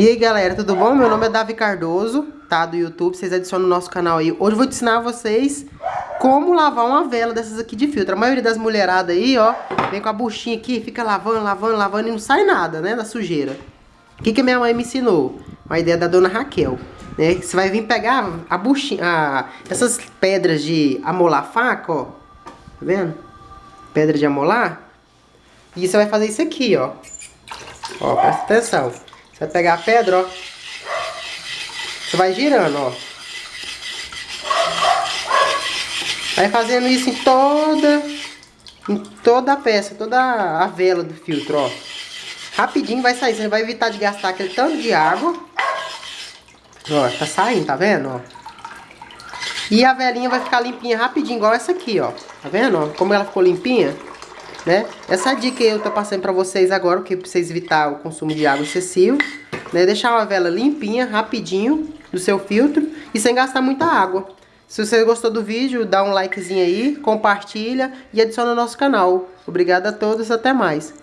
E aí galera, tudo bom? Meu nome é Davi Cardoso, tá? Do YouTube, vocês adicionam no nosso canal aí. Hoje eu vou ensinar vocês como lavar uma vela dessas aqui de filtro. A maioria das mulheradas aí, ó, vem com a buchinha aqui, fica lavando, lavando, lavando e não sai nada, né, da sujeira. O que que minha mãe me ensinou? Uma ideia da dona Raquel, né? Você vai vir pegar a buchinha, a, essas pedras de amolar faca, ó. Tá vendo? Pedra de amolar. E você vai fazer isso aqui, ó. Ó, presta atenção. Vai pegar a pedra, ó. Você vai girando, ó. Vai fazendo isso em toda, em toda a peça, toda a vela do filtro, ó. Rapidinho vai sair, você vai evitar de gastar aquele tanto de água. Ó, tá saindo, tá vendo, ó. E a velinha vai ficar limpinha rapidinho, igual essa aqui, ó. Tá vendo, ó? Como ela ficou limpinha, né? Essa dica eu tô passando pra vocês agora, que pra vocês evitar o consumo de água excessivo né? Deixar uma vela limpinha, rapidinho, do seu filtro e sem gastar muita água. Se você gostou do vídeo, dá um likezinho aí, compartilha e adiciona ao nosso canal. Obrigado a todos, até mais.